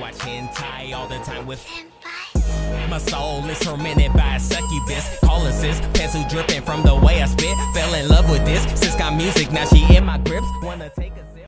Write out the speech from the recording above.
watch hentai all the time with my soul is tormented by a succubus. Calling sis, pencil dripping from the way I spit. Fell in love with this. Sis got music, now she in my grips. Wanna take a